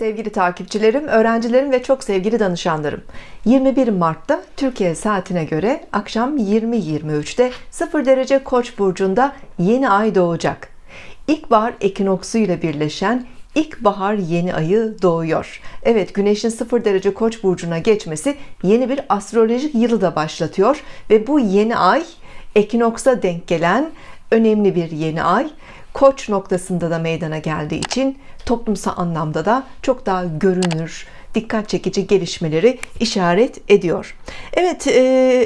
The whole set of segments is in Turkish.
Sevgili takipçilerim, öğrencilerim ve çok sevgili danışanlarım 21 Mart'ta Türkiye saatine göre akşam 20.23'te 0 derece Koç burcunda yeni ay doğacak. İlkbahar ekinoksu ile birleşen ilkbahar yeni ayı doğuyor. Evet Güneş'in 0 derece Koç burcuna geçmesi yeni bir astrolojik yılı da başlatıyor ve bu yeni ay ekinoksa denk gelen önemli bir yeni ay. Koç noktasında da meydana geldiği için toplumsal anlamda da çok daha görünür, dikkat çekici gelişmeleri işaret ediyor. Evet, e,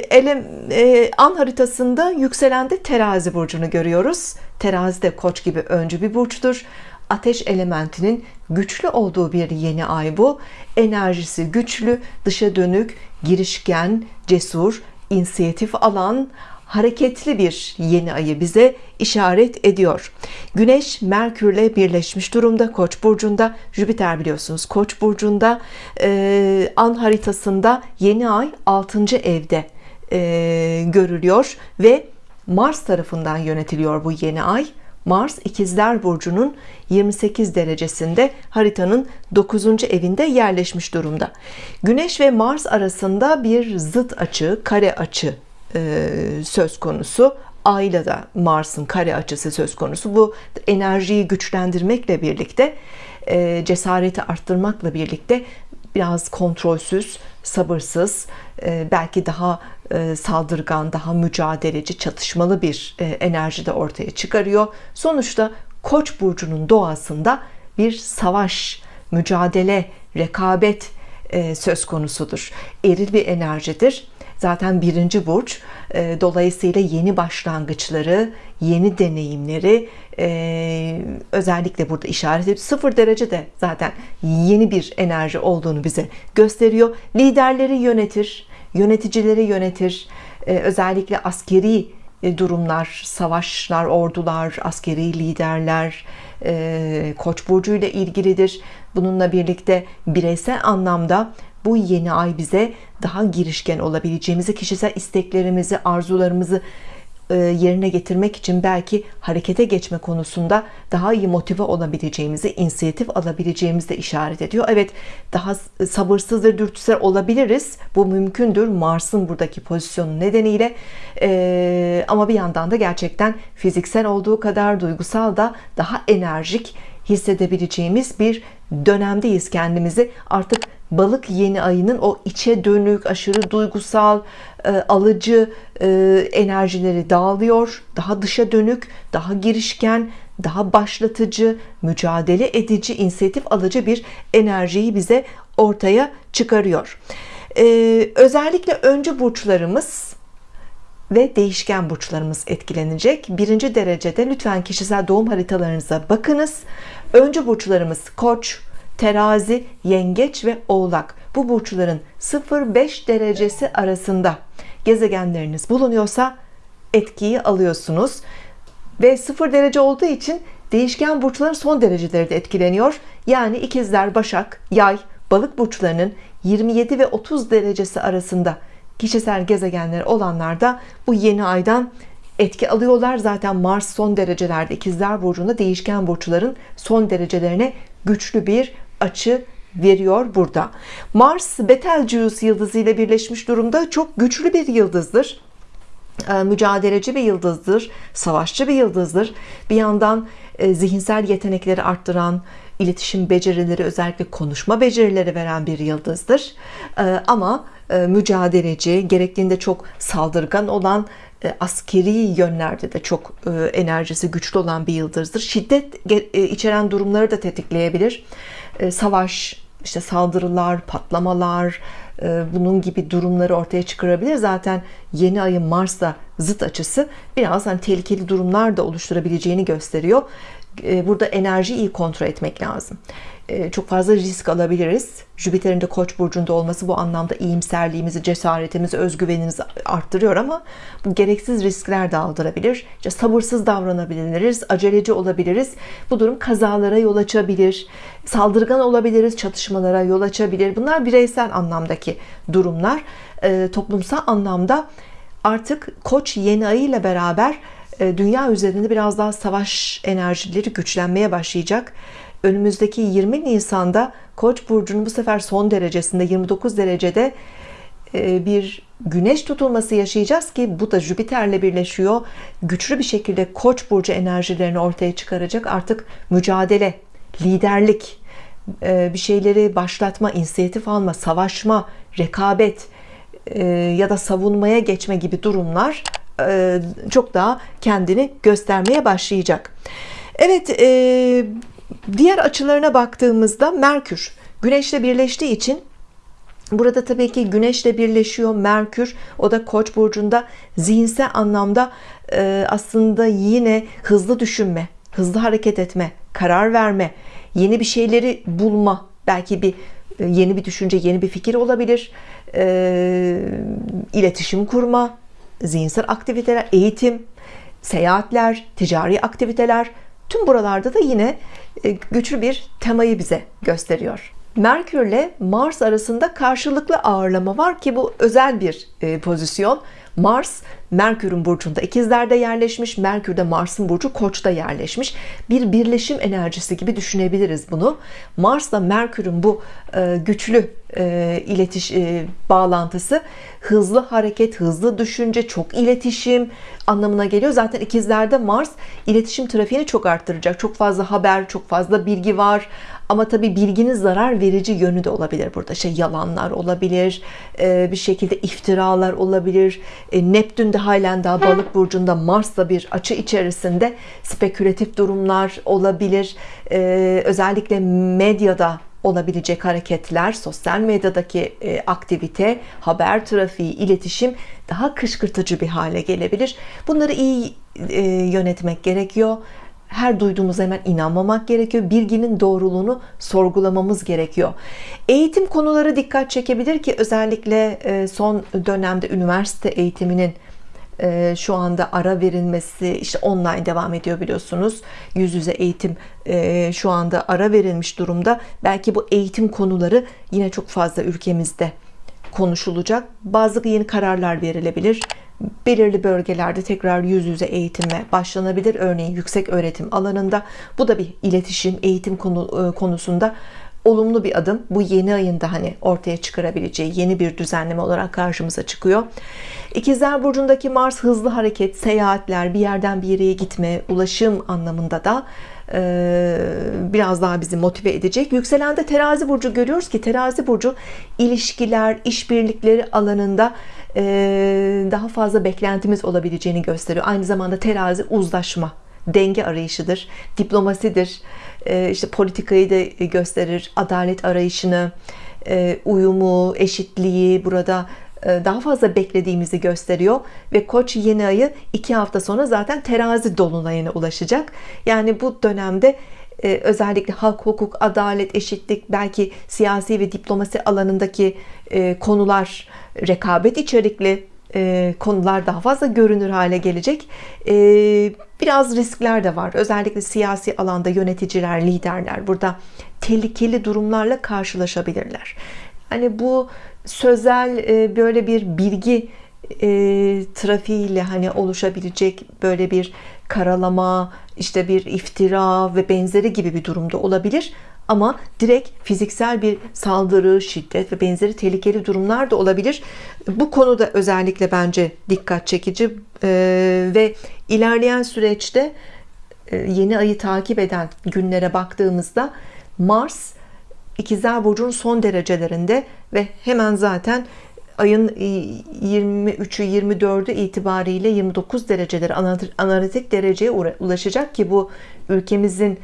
elem, e, an haritasında yükselende terazi burcunu görüyoruz. Terazi de koç gibi öncü bir burçtur. Ateş elementinin güçlü olduğu bir yeni ay bu. Enerjisi güçlü, dışa dönük, girişken, cesur, inisiyatif alan, hareketli bir yeni ayı bize işaret ediyor. Güneş Merkürle birleşmiş durumda Koç burcunda. Jüpiter biliyorsunuz Koç burcunda. Ee, an haritasında yeni ay 6. evde e, görülüyor ve Mars tarafından yönetiliyor bu yeni ay. Mars ikizler burcunun 28 derecesinde haritanın 9. evinde yerleşmiş durumda. Güneş ve Mars arasında bir zıt açı, kare açı e, söz konusu. Ayla da Mars'ın kare açısı söz konusu. Bu enerjiyi güçlendirmekle birlikte e, cesareti arttırmakla birlikte biraz kontrolsüz sabırsız e, belki daha saldırgan daha mücadeleci çatışmalı bir enerji de ortaya çıkarıyor. Sonuçta Koç burcunun doğasında bir savaş mücadele rekabet söz konusudur. Eril bir enerjidir zaten birinci burç e, dolayısıyla yeni başlangıçları yeni deneyimleri e, özellikle burada işaret edip sıfır derece de zaten yeni bir enerji olduğunu bize gösteriyor. Liderleri yönetir yöneticileri yönetir e, özellikle askeri durumlar savaşlar ordular askeri liderler koç burcu ilgilidir. Bununla birlikte bireysel anlamda bu yeni ay bize daha girişken olabileceğimizi kişisel isteklerimizi arzularımızı e, yerine getirmek için belki harekete geçme konusunda daha iyi motive olabileceğimizi inisiyatif alabileceğimizi de işaret ediyor. Evet daha sabırsız ve dürtüsel olabiliriz. Bu mümkündür. Mars'ın buradaki pozisyonu nedeniyle. Ee, ama bir yandan da gerçekten fiziksel olduğu kadar duygusal da daha enerjik hissedebileceğimiz bir dönemdeyiz kendimizi. Artık balık yeni ayının o içe dönük aşırı duygusal e, alıcı e, enerjileri dağılıyor. Daha dışa dönük daha girişken daha başlatıcı mücadele edici inisiyatif alıcı bir enerjiyi bize ortaya çıkarıyor. Ee, özellikle öncü burçlarımız ve değişken burçlarımız etkilenecek. Birinci derecede lütfen kişisel doğum haritalarınıza bakınız. Öncü burçlarımız koç terazi yengeç ve oğlak. Bu burçların 0-5 derecesi arasında gezegenleriniz bulunuyorsa etkiyi alıyorsunuz. Ve 0 derece olduğu için değişken burçların son dereceleri de etkileniyor. Yani ikizler başak yay balık burçlarının 27 ve 30 derecesi arasında kişisel gezegenleri olanlar da bu yeni aydan etki alıyorlar. Zaten Mars son derecelerde ikizler burcunda değişken burçların son derecelerine güçlü bir açı veriyor burada. Mars Betelgeuse yıldızı ile birleşmiş durumda. Çok güçlü bir yıldızdır. Ee, mücadeleci bir yıldızdır savaşçı bir yıldızdır. Bir yandan e, zihinsel yetenekleri arttıran iletişim becerileri özellikle konuşma becerileri veren bir yıldızdır. Ee, ama e, mücadeleci gerektiğinde çok saldırgan olan askeri yönlerde de çok enerjisi güçlü olan bir yıldızdır şiddet içeren durumları da tetikleyebilir e, savaş, işte saldırılar, patlamalar, e, bunun gibi durumları ortaya çıkarabilir. Zaten yeni ayın Mars'ta zıt açısı biraz hani tehlikeli durumlar da oluşturabileceğini gösteriyor. E, burada enerjiyi iyi kontrol etmek lazım. Ee, çok fazla risk alabiliriz. Jüpiter'in de koç burcunda olması bu anlamda iyimserliğimizi cesaretimizi özgüvenimizi arttırıyor ama bu gereksiz riskler de aldırabilir. İşte sabırsız davranabiliriz aceleci olabiliriz. Bu durum kazalara yol açabilir saldırgan olabiliriz çatışmalara yol açabilir. Bunlar bireysel anlamdaki durumlar. Ee, toplumsal anlamda artık koç yeni ayı ile beraber e, dünya üzerinde biraz daha savaş enerjileri güçlenmeye başlayacak önümüzdeki 20 Nisan'da Koç burcunun bu sefer son derecesinde 29 derecede e, bir güneş tutulması yaşayacağız ki bu da Jüpiter'le birleşiyor. Güçlü bir şekilde Koç burcu enerjilerini ortaya çıkaracak. Artık mücadele liderlik e, bir şeyleri başlatma inisiyatif alma savaşma rekabet e, ya da savunmaya geçme gibi durumlar çok daha kendini göstermeye başlayacak. Evet diğer açılarına baktığımızda Merkür Güneşle birleştiği için Burada tabii ki Güneşle birleşiyor Merkür o da Koç burcunda zihinsel anlamda e, aslında yine hızlı düşünme hızlı hareket etme karar verme yeni bir şeyleri bulma belki bir e, yeni bir düşünce yeni bir fikir olabilir. E, iletişim kurma zihinsel aktiviteler eğitim seyahatler ticari aktiviteler tüm buralarda da yine güçlü bir temayı bize gösteriyor. Merkür ile Mars arasında karşılıklı ağırlama var ki bu özel bir e, pozisyon. Mars Merkür'ün burcunda ikizlerde yerleşmiş Merkür de Mars'ın burcu koçta yerleşmiş. Bir birleşim enerjisi gibi düşünebiliriz bunu. Mars'la Merkür'ün bu e, güçlü e, iletiş e, bağlantısı. Hızlı hareket hızlı düşünce çok iletişim anlamına geliyor. Zaten ikizlerde Mars iletişim trafiğini çok arttıracak. Çok fazla haber çok fazla bilgi var. Ama tabi bilginin zarar verici yönü de olabilir burada. Şey yalanlar olabilir e, bir şekilde iftiralar olabilir. E, Neptün de halen daha balık burcunda Mars'la bir açı içerisinde spekülatif durumlar olabilir. E, özellikle medyada olabilecek hareketler, sosyal medyadaki aktivite, haber trafiği, iletişim daha kışkırtıcı bir hale gelebilir. Bunları iyi yönetmek gerekiyor. Her duyduğumuz hemen inanmamak gerekiyor. Bilginin doğruluğunu sorgulamamız gerekiyor. Eğitim konuları dikkat çekebilir ki özellikle e, son dönemde üniversite eğitiminin e, şu anda ara verilmesi işte online devam ediyor biliyorsunuz. Yüz yüze eğitim e, şu anda ara verilmiş durumda. Belki bu eğitim konuları yine çok fazla ülkemizde konuşulacak. Bazı yeni kararlar verilebilir. Belirli bölgelerde tekrar yüz yüze eğitime başlanabilir. Örneğin yüksek öğretim alanında. Bu da bir iletişim eğitim konu, e, konusunda olumlu bir adım. Bu yeni ayında hani ortaya çıkarabileceği yeni bir düzenleme olarak karşımıza çıkıyor. İkizler burcundaki Mars hızlı hareket seyahatler bir yerden bir yere gitme ulaşım anlamında da e, biraz daha bizi motive edecek. Yükselende terazi burcu görüyoruz ki terazi burcu ilişkiler işbirlikleri alanında e, daha fazla beklentimiz olabileceğini gösteriyor. Aynı zamanda terazi uzlaşma denge arayışıdır diplomasidir e, işte politikayı da gösterir adalet arayışını uyumu eşitliği burada daha fazla beklediğimizi gösteriyor ve koç yeni ayı iki hafta sonra zaten terazi dolunayına ulaşacak. Yani bu dönemde özellikle halk hukuk adalet eşitlik belki siyasi ve diplomasi alanındaki konular rekabet içerikli konular daha fazla görünür hale gelecek biraz riskler de var. Özellikle siyasi alanda yöneticiler liderler burada tehlikeli durumlarla karşılaşabilirler. Hani bu sözel e, böyle bir bilgi e, trafiğiyle hani oluşabilecek böyle bir karalama işte bir iftira ve benzeri gibi bir durumda olabilir ama direkt fiziksel bir saldırı şiddet ve benzeri tehlikeli durumlar da olabilir. Bu konuda özellikle bence dikkat çekici ve ilerleyen süreçte yeni ayı takip eden günlere baktığımızda Mars İkizler Burcu'nun son derecelerinde ve hemen zaten ayın 23'ü 24'ü itibariyle 29 dereceleri analitik dereceye ulaşacak ki bu ülkemizin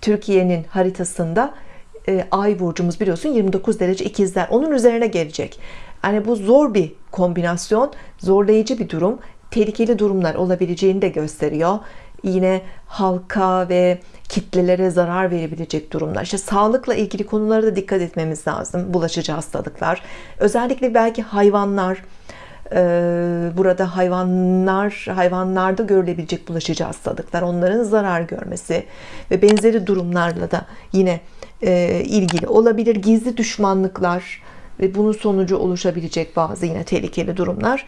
Türkiye'nin haritasında e, ay burcumuz biliyorsun 29 derece ikizler onun üzerine gelecek. Yani bu zor bir kombinasyon zorlayıcı bir durum tehlikeli durumlar olabileceğini de gösteriyor. Yine halka ve kitlelere zarar verebilecek durumlar. İşte sağlıkla ilgili konulara da dikkat etmemiz lazım bulaşıcı hastalıklar. Özellikle belki hayvanlar burada hayvanlar hayvanlarda görülebilecek bulaşıcı hastalıklar onların zarar görmesi ve benzeri durumlarla da yine e, ilgili olabilir gizli düşmanlıklar ve bunun sonucu oluşabilecek bazı yine tehlikeli durumlar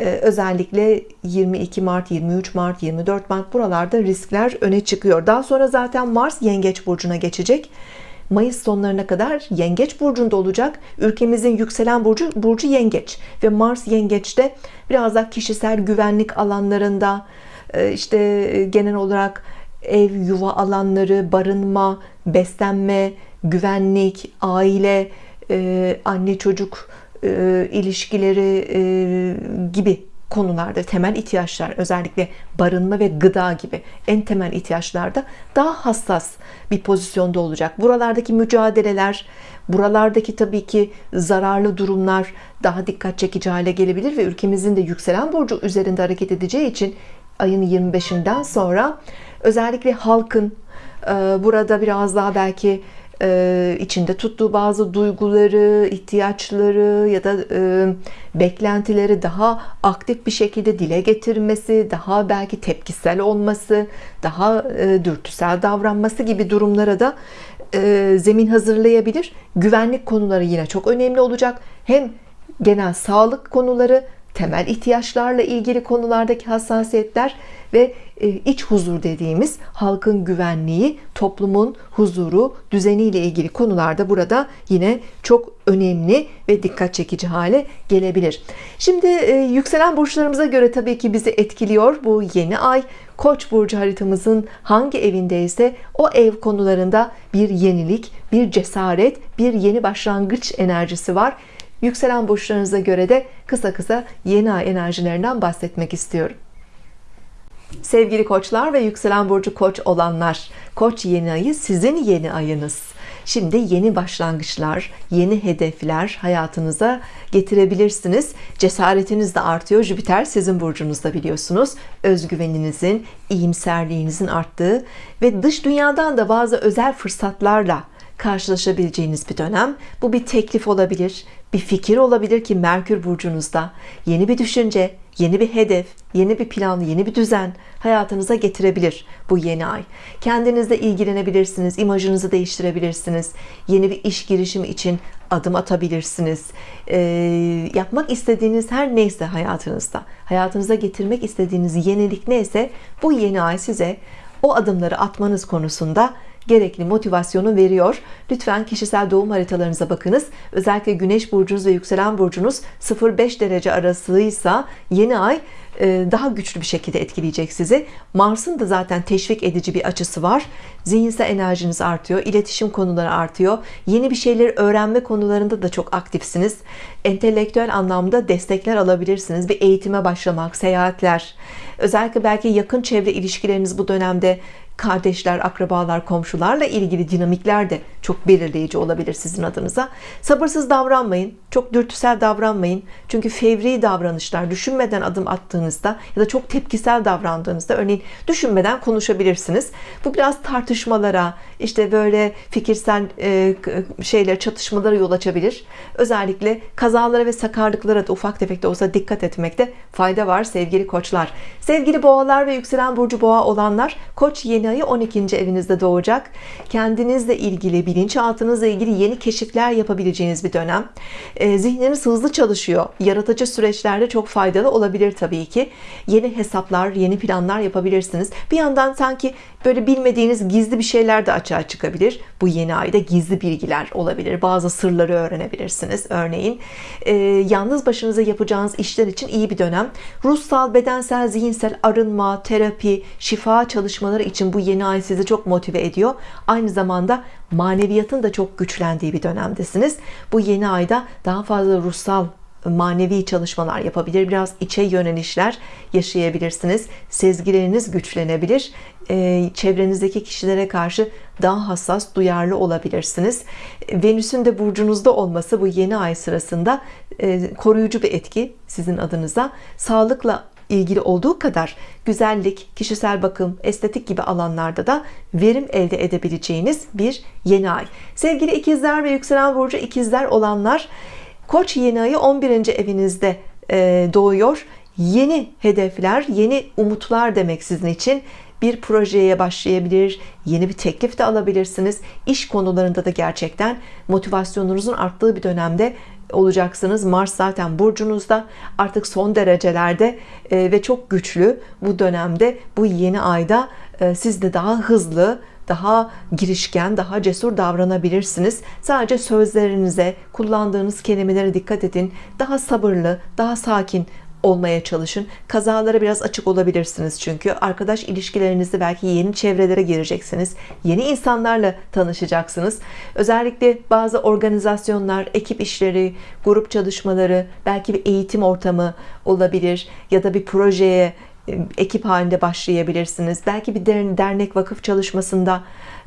Ee, özellikle 22 Mart, 23 Mart, 24 Mart buralarda riskler öne çıkıyor. Daha sonra zaten Mars Yengeç burcuna geçecek. Mayıs sonlarına kadar Yengeç burcunda olacak. Ülkemizin yükselen burcu burcu Yengeç ve Mars Yengeç'te biraz daha kişisel güvenlik alanlarında e, işte e, genel olarak ev, yuva alanları, barınma, beslenme, güvenlik, aile, e, anne çocuk ilişkileri gibi konularda temel ihtiyaçlar özellikle barınma ve gıda gibi en temel ihtiyaçlarda daha hassas bir pozisyonda olacak. Buralardaki mücadeleler, buralardaki tabii ki zararlı durumlar daha dikkat çekici hale gelebilir ve ülkemizin de yükselen burcu üzerinde hareket edeceği için ayın 25'inden sonra özellikle halkın burada biraz daha belki e, içinde tuttuğu bazı duyguları, ihtiyaçları ya da e, beklentileri daha aktif bir şekilde dile getirmesi, daha belki tepkisel olması, daha e, dürtüsel davranması gibi durumlara da zemin hazırlayabilir. Güvenlik konuları yine çok önemli olacak. Hem genel sağlık konuları, temel ihtiyaçlarla ilgili konulardaki hassasiyetler ve e, iç huzur dediğimiz halkın güvenliği, toplumun huzuru, düzeniyle ilgili konularda burada yine çok önemli ve dikkat çekici hale gelebilir. Şimdi e, yükselen burçlarımıza göre tabii ki bizi etkiliyor bu yeni ay. Koç burcu haritamızın hangi evindeyse o ev konularında bir yenilik, bir cesaret, bir yeni başlangıç enerjisi var. Yükselen burçlarınıza göre de kısa kısa yeni ay enerjilerinden bahsetmek istiyorum. Sevgili koçlar ve yükselen burcu koç olanlar koç yeni ayı sizin yeni ayınız. Şimdi yeni başlangıçlar yeni hedefler hayatınıza getirebilirsiniz. Cesaretiniz de artıyor. Jüpiter sizin burcunuzda biliyorsunuz. Özgüveninizin iyimserliğinizin arttığı ve dış dünyadan da bazı özel fırsatlarla karşılaşabileceğiniz bir dönem. Bu bir teklif olabilir bir fikir olabilir ki Merkür burcunuzda yeni bir düşünce yeni bir hedef yeni bir plan yeni bir düzen hayatınıza getirebilir bu yeni ay. Kendinizle ilgilenebilirsiniz imajınızı değiştirebilirsiniz yeni bir iş girişimi için adım atabilirsiniz. E, yapmak istediğiniz her neyse hayatınızda hayatınıza getirmek istediğiniz yenilik neyse bu yeni ay size o adımları atmanız konusunda gerekli motivasyonu veriyor. Lütfen kişisel doğum haritalarınıza bakınız. Özellikle güneş burcunuz ve yükselen burcunuz 0-5 derece arasıysa yeni ay e, daha güçlü bir şekilde etkileyecek sizi. Mars'ın da zaten teşvik edici bir açısı var. Zihinsel enerjiniz artıyor, iletişim konuları artıyor. Yeni bir şeyleri öğrenme konularında da çok aktifsiniz. Entelektüel anlamda destekler alabilirsiniz. Bir eğitime başlamak, seyahatler. Özellikle belki yakın çevre ilişkileriniz bu dönemde kardeşler, akrabalar, komşularla ilgili dinamikler de çok belirleyici olabilir sizin adınıza. Sabırsız davranmayın, çok dürtüsel davranmayın. Çünkü fevri davranışlar düşünmeden adım attığınızda ya da çok tepkisel davrandığınızda örneğin düşünmeden konuşabilirsiniz. Bu biraz tartışmalara, işte böyle fikirsel e, şeyler, çatışmalara yol açabilir. Özellikle kazalara ve sakarlıklara da ufak tefek de olsa dikkat etmekte fayda var sevgili koçlar. Sevgili boğalar ve yükselen burcu boğa olanlar, koç yeni ayı 12. evinizde doğacak. Kendinizle ilgili, bilinçaltınızla ilgili yeni keşifler yapabileceğiniz bir dönem. E, zihniniz hızlı çalışıyor. Yaratıcı süreçlerde çok faydalı olabilir tabii ki. Yeni hesaplar, yeni planlar yapabilirsiniz. Bir yandan sanki böyle bilmediğiniz gizli bir şeyler de açığa çıkabilir. Bu yeni ayda gizli bilgiler olabilir. Bazı sırları öğrenebilirsiniz. Örneğin e, yalnız başınıza yapacağınız işler için iyi bir dönem. Ruhsal, bedensel, zihinsel arınma, terapi, şifa çalışmaları için bu yeni ay sizi çok motive ediyor. Aynı zamanda maneviyatın da çok güçlendiği bir dönemdesiniz. Bu yeni ayda daha fazla ruhsal manevi çalışmalar yapabilir biraz içe yönelişler yaşayabilirsiniz sezgileriniz güçlenebilir ee, çevrenizdeki kişilere karşı daha hassas duyarlı olabilirsiniz Venüs'ün de burcunuzda olması bu yeni ay sırasında e, koruyucu bir etki sizin adınıza sağlıkla ilgili olduğu kadar güzellik, kişisel bakım, estetik gibi alanlarda da verim elde edebileceğiniz bir yeni ay. Sevgili ikizler ve yükselen burcu ikizler olanlar Koç yeni ayı 11. evinizde e, doğuyor. Yeni hedefler, yeni umutlar demek sizin için bir projeye başlayabilir, yeni bir teklif de alabilirsiniz. İş konularında da gerçekten motivasyonunuzun arttığı bir dönemde olacaksınız Mars zaten burcunuzda artık son derecelerde e, ve çok güçlü bu dönemde bu yeni ayda e, siz de daha hızlı daha girişken, daha cesur davranabilirsiniz. Sadece sözlerinize, kullandığınız kelimelere dikkat edin. Daha sabırlı, daha sakin olmaya çalışın. Kazalara biraz açık olabilirsiniz çünkü arkadaş ilişkilerinizde belki yeni çevrelere gireceksiniz. Yeni insanlarla tanışacaksınız. Özellikle bazı organizasyonlar, ekip işleri, grup çalışmaları, belki bir eğitim ortamı olabilir ya da bir projeye ekip halinde başlayabilirsiniz. Belki bir dernek vakıf çalışmasında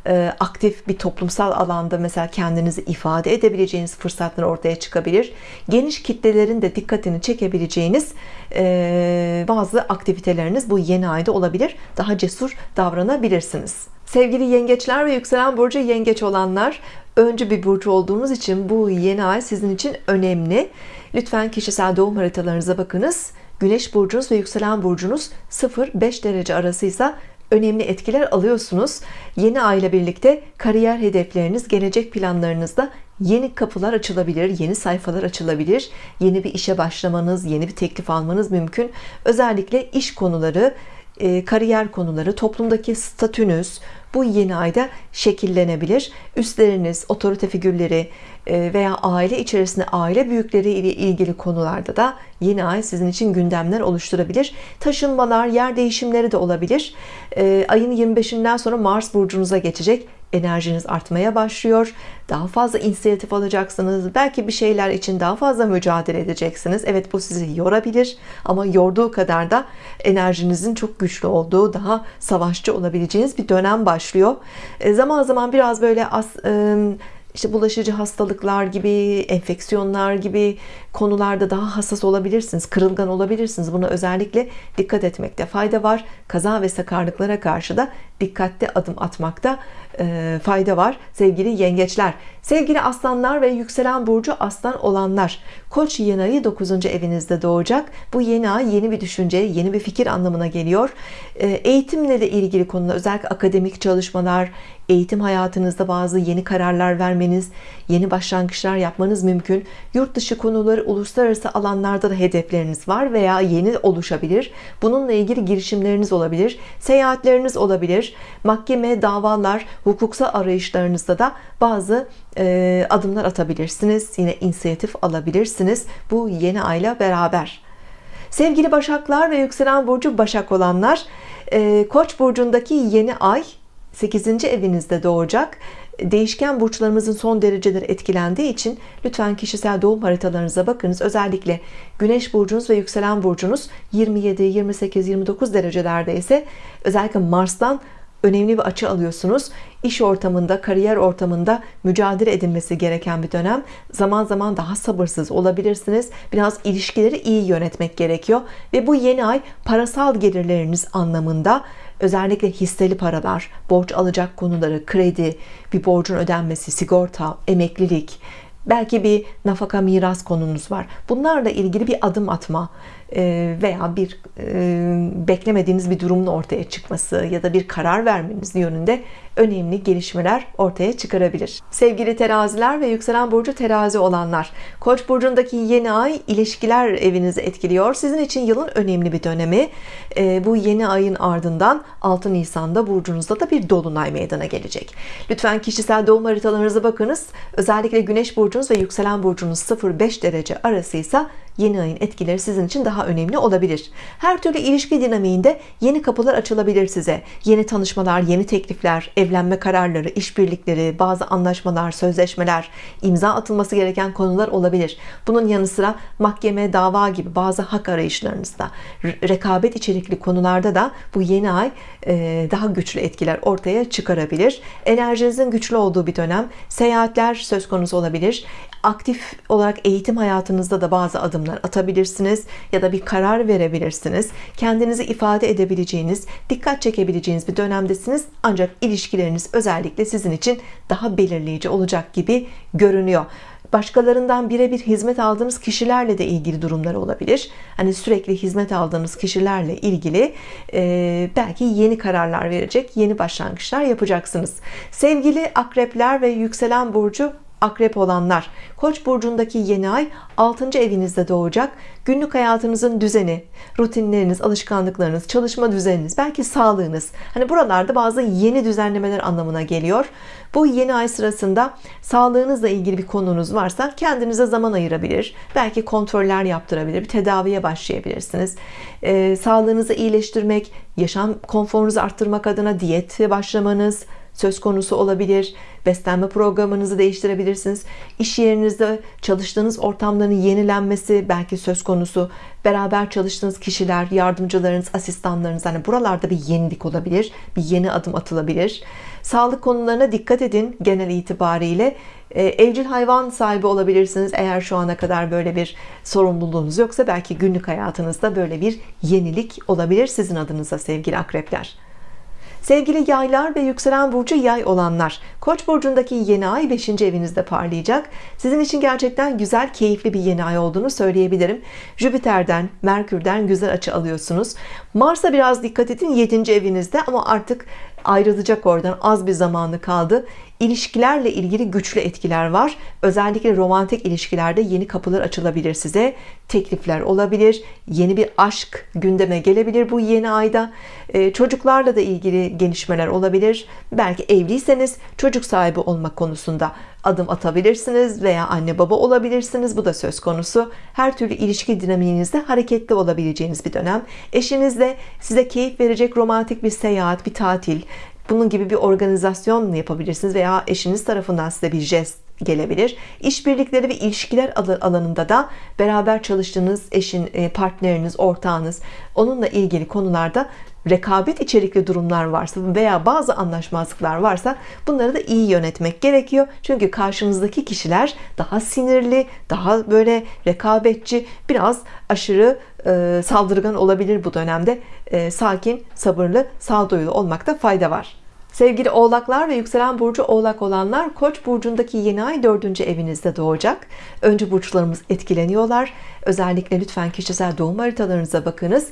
e, aktif bir toplumsal alanda mesela kendinizi ifade edebileceğiniz fırsatlar ortaya çıkabilir. Geniş kitlelerin de dikkatini çekebileceğiniz e, bazı aktiviteleriniz bu yeni ayda olabilir. Daha cesur davranabilirsiniz. Sevgili yengeçler ve yükselen burcu yengeç olanlar öncü bir burcu olduğunuz için bu yeni ay sizin için önemli. Lütfen kişisel doğum haritalarınıza bakınız. Güneş burcunuz ve yükselen burcunuz 0-5 derece arasıysa önemli etkiler alıyorsunuz. Yeni ay ile birlikte kariyer hedefleriniz, gelecek planlarınızda yeni kapılar açılabilir, yeni sayfalar açılabilir. Yeni bir işe başlamanız, yeni bir teklif almanız mümkün. Özellikle iş konuları, e, kariyer konuları, toplumdaki statünüz bu yeni ayda şekillenebilir. Üstleriniz, otorite figürleri e, veya aile içerisinde aile büyükleri ile ilgili konularda da yeni ay sizin için gündemler oluşturabilir. Taşınmalar, yer değişimleri de olabilir. E, ayın 25'inden sonra Mars burcunuza geçecek enerjiniz artmaya başlıyor daha fazla inisiyatif alacaksınız belki bir şeyler için daha fazla mücadele edeceksiniz Evet bu sizi yorabilir ama yorduğu kadar da enerjinizin çok güçlü olduğu daha savaşçı olabileceğiniz bir dönem başlıyor e, zaman zaman biraz böyle as, işte bulaşıcı hastalıklar gibi, enfeksiyonlar gibi konularda daha hassas olabilirsiniz, kırılgan olabilirsiniz. Buna özellikle dikkat etmekte fayda var. Kaza ve sakarlıklara karşı da dikkatli adım atmakta e, fayda var. Sevgili yengeçler sevgili aslanlar ve yükselen burcu aslan olanlar koç yeni ayı 9. evinizde doğacak. Bu yeni ay yeni bir düşünce yeni bir fikir anlamına geliyor. E, eğitimle de ilgili konular özellikle akademik çalışmalar eğitim hayatınızda bazı yeni kararlar vermeniz yeni başlangıçlar yapmanız mümkün. Yurt dışı konuları uluslararası alanlarda da hedefleriniz var veya yeni oluşabilir. Bununla ilgili girişimleriniz olabilir seyahatleriniz olabilir mahkeme davalar hukuksal arayışlarınızda da bazı e, adımlar atabilirsiniz. Yine inisiyatif alabilirsiniz. Bu yeni ayla beraber. Sevgili başaklar ve yükselen burcu başak olanlar e, koç burcundaki yeni ay 8. evinizde doğacak. Değişken burçlarımızın son dereceleri etkilendiği için lütfen kişisel doğum haritalarınıza bakınız. Özellikle Güneş burcunuz ve yükselen burcunuz 27 28 29 derecelerde ise özellikle Mars'tan önemli bir açı alıyorsunuz. İş ortamında kariyer ortamında mücadele edilmesi gereken bir dönem. Zaman zaman daha sabırsız olabilirsiniz. Biraz ilişkileri iyi yönetmek gerekiyor. Ve bu yeni ay parasal gelirleriniz anlamında özellikle hisseli paralar borç alacak konuları kredi bir borcun ödenmesi sigorta emeklilik belki bir nafaka miras konunuz var. Bunlarla ilgili bir adım atma e, veya bir e, beklemediğiniz bir durumun ortaya çıkması ya da bir karar vermeniz yönünde önemli gelişmeler ortaya çıkarabilir. Sevgili teraziler ve yükselen burcu terazi olanlar koç burcundaki yeni ay ilişkiler evinizi etkiliyor. Sizin için yılın önemli bir dönemi e, bu yeni ayın ardından 6 Nisan'da burcunuzda da bir dolunay meydana gelecek. Lütfen kişisel doğum haritalarınıza bakınız. Özellikle güneş burcunuz ve yükselen burcunuz 0-5 derece arasıysa yeni ayın etkileri sizin için daha önemli olabilir. Her türlü ilişki dinamiğinde yeni kapılar açılabilir size. Yeni tanışmalar yeni teklifler evlenme kararları işbirlikleri bazı anlaşmalar sözleşmeler imza atılması gereken konular olabilir. Bunun yanı sıra mahkeme dava gibi bazı hak arayışlarınızda rekabet içerikli konularda da bu yeni ay e, daha güçlü etkiler ortaya çıkarabilir. Enerjinizin güçlü olduğu bir dönem seyahatler söz konusu olabilir. Aktif olarak eğitim hayatınızda da bazı adımlar atabilirsiniz ya da bir karar verebilirsiniz. Kendinizi ifade edebileceğiniz dikkat çekebileceğiniz bir dönemdesiniz. Ancak ilişkileriniz özellikle sizin için daha belirleyici olacak gibi görünüyor. Başkalarından birebir hizmet aldığınız kişilerle de ilgili durumlar olabilir. Hani sürekli hizmet aldığınız kişilerle ilgili e, belki yeni kararlar verecek yeni başlangıçlar yapacaksınız. Sevgili akrepler ve yükselen burcu akrep olanlar. Koç burcundaki yeni ay 6. evinizde doğacak. Günlük hayatınızın düzeni rutinleriniz alışkanlıklarınız çalışma düzeniniz belki sağlığınız. Hani buralarda bazı yeni düzenlemeler anlamına geliyor. Bu yeni ay sırasında sağlığınızla ilgili bir konunuz varsa kendinize zaman ayırabilir. Belki kontroller yaptırabilir bir tedaviye başlayabilirsiniz. Ee, sağlığınızı iyileştirmek yaşam konforunuzu arttırmak adına diyete başlamanız söz konusu olabilir. Beslenme programınızı değiştirebilirsiniz. İş yerinizde çalıştığınız ortamların yenilenmesi belki söz konusu. Beraber çalıştığınız kişiler yardımcılarınız asistanlarınız hani buralarda bir yenilik olabilir bir yeni adım atılabilir. Sağlık konularına dikkat edin genel itibariyle. Ee, evcil hayvan sahibi olabilirsiniz eğer şu ana kadar böyle bir sorumluluğunuz yoksa. Belki günlük hayatınızda böyle bir yenilik olabilir sizin adınıza sevgili akrepler Sevgili yaylar ve yükselen burcu yay olanlar Koç burcundaki yeni ay 5. evinizde parlayacak sizin için gerçekten güzel keyifli bir yeni ay olduğunu söyleyebilirim Jüpiter'den Merkür'den güzel açı alıyorsunuz Mars'a biraz dikkat edin 7. evinizde ama artık ayrılacak oradan az bir zamanı kaldı ilişkilerle ilgili güçlü etkiler var. Özellikle romantik ilişkilerde yeni kapılar açılabilir size. Teklifler olabilir. Yeni bir aşk gündeme gelebilir bu yeni ayda. Ee, çocuklarla da ilgili gelişmeler olabilir. Belki evliyseniz çocuk sahibi olmak konusunda adım atabilirsiniz veya anne baba olabilirsiniz. Bu da söz konusu. Her türlü ilişki dinamiğinizde hareketli olabileceğiniz bir dönem. Eşinizle size keyif verecek romantik bir seyahat bir tatil bunun gibi bir organizasyon yapabilirsiniz veya eşiniz tarafından size bir jest gelebilir. İşbirlikleri ve ilişkiler alanında da beraber çalıştığınız eşin e, partneriniz ortağınız onunla ilgili konularda rekabet içerikli durumlar varsa veya bazı anlaşmazlıklar varsa bunları da iyi yönetmek gerekiyor. Çünkü karşınızdaki kişiler daha sinirli daha böyle rekabetçi biraz aşırı e, saldırgan olabilir bu dönemde e, sakin sabırlı sağduyulu olmakta fayda var Sevgili oğlaklar ve yükselen burcu oğlak olanlar Koç burcundaki yeni ay 4. evinizde doğacak. Önce burçlarımız etkileniyorlar. Özellikle lütfen kişisel doğum haritalarınıza bakınız.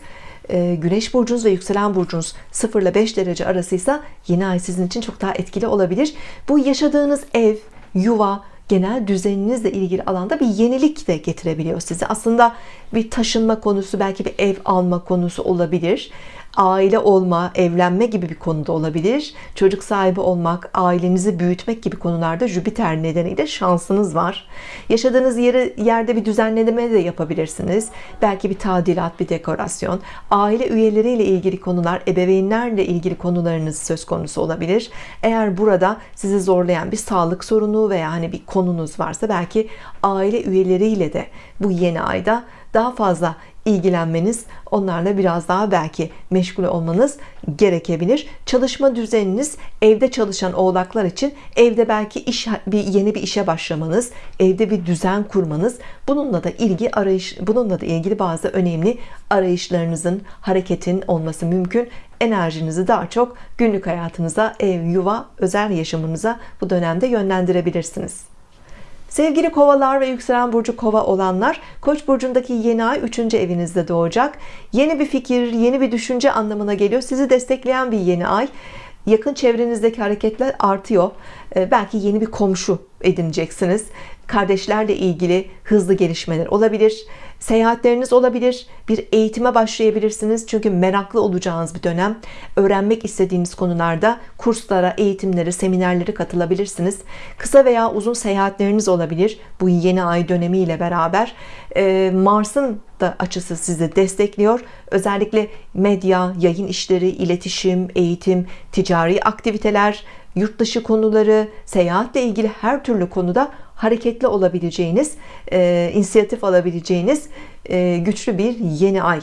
Ee, Güneş burcunuz ve yükselen burcunuz 0 ile 5 derece arasıysa yeni ay sizin için çok daha etkili olabilir. Bu yaşadığınız ev, yuva, genel düzeninizle ilgili alanda bir yenilik de getirebiliyor size. Aslında bir taşınma konusu, belki bir ev alma konusu olabilir aile olma, evlenme gibi bir konuda olabilir. Çocuk sahibi olmak, ailenizi büyütmek gibi konularda Jüpiter nedeniyle şansınız var. Yaşadığınız yeri, yerde bir düzenleme de yapabilirsiniz. Belki bir tadilat, bir dekorasyon. Aile üyeleriyle ilgili konular, ebeveynlerle ilgili konularınız söz konusu olabilir. Eğer burada sizi zorlayan bir sağlık sorunu veya hani bir konunuz varsa belki aile üyeleriyle de bu yeni ayda daha fazla ilgilenmeniz onlarla biraz daha belki meşgul olmanız gerekebilir. Çalışma düzeniniz evde çalışan oğlaklar için evde belki iş bir yeni bir işe başlamanız evde bir düzen kurmanız bununla da ilgi arayış bununla da ilgili bazı önemli arayışlarınızın hareketin olması mümkün. Enerjinizi daha çok günlük hayatınıza ev yuva özel yaşamınıza bu dönemde yönlendirebilirsiniz Sevgili kovalar ve yükselen burcu kova olanlar Koç burcundaki yeni ay 3. evinizde doğacak. Yeni bir fikir, yeni bir düşünce anlamına geliyor. Sizi destekleyen bir yeni ay. Yakın çevrenizdeki hareketler artıyor. Ee, belki yeni bir komşu edineceksiniz. Kardeşlerle ilgili hızlı gelişmeler olabilir seyahatleriniz olabilir bir eğitime başlayabilirsiniz. Çünkü meraklı olacağınız bir dönem. Öğrenmek istediğiniz konularda kurslara eğitimlere seminerlere katılabilirsiniz. Kısa veya uzun seyahatleriniz olabilir bu yeni ay dönemi ile beraber. Ee, Mars'ın da açısı sizi destekliyor. Özellikle medya yayın işleri iletişim eğitim ticari aktiviteler yurt dışı konuları seyahatle ilgili her türlü konuda hareketli olabileceğiniz e, inisiyatif alabileceğiniz e, güçlü bir yeni ay.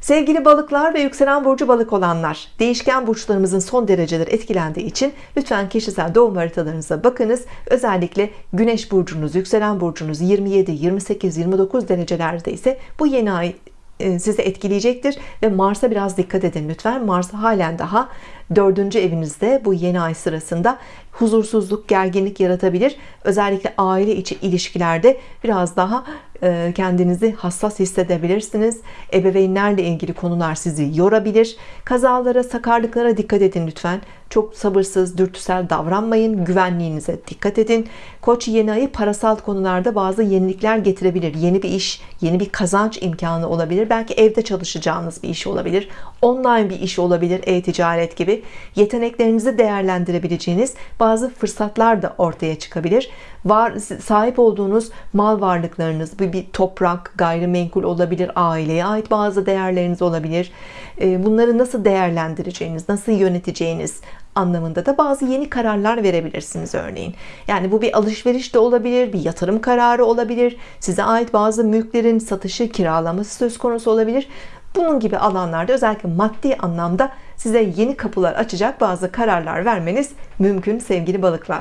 Sevgili balıklar ve yükselen burcu balık olanlar değişken burçlarımızın son dereceleri etkilendiği için lütfen kişisel doğum haritalarınıza bakınız. Özellikle güneş burcunuz yükselen burcunuz 27 28 29 derecelerde ise bu yeni ay e, sizi etkileyecektir. Ve Mars'a biraz dikkat edin lütfen. Mars halen daha dördüncü evinizde bu yeni ay sırasında huzursuzluk gerginlik yaratabilir özellikle aile içi ilişkilerde biraz daha e, kendinizi hassas hissedebilirsiniz. Ebeveynlerle ilgili konular sizi yorabilir. Kazalara, sakarlıklara dikkat edin lütfen. Çok sabırsız, dürtüsel davranmayın. Güvenliğinize dikkat edin. Koç yeni ayı parasal konularda bazı yenilikler getirebilir. Yeni bir iş, yeni bir kazanç imkanı olabilir. Belki evde çalışacağınız bir iş olabilir. Online bir iş olabilir. E-ticaret Yeteneklerinizi değerlendirebileceğiniz bazı fırsatlar da ortaya çıkabilir. Var, sahip olduğunuz mal varlıklarınız, bir, bir toprak, gayrimenkul olabilir, aileye ait bazı değerleriniz olabilir. Bunları nasıl değerlendireceğiniz, nasıl yöneteceğiniz anlamında da bazı yeni kararlar verebilirsiniz örneğin. Yani bu bir alışveriş de olabilir, bir yatırım kararı olabilir, size ait bazı mülklerin satışı, kiralaması söz konusu olabilir. Bunun gibi alanlarda özellikle maddi anlamda size yeni kapılar açacak bazı kararlar vermeniz mümkün sevgili balıklar.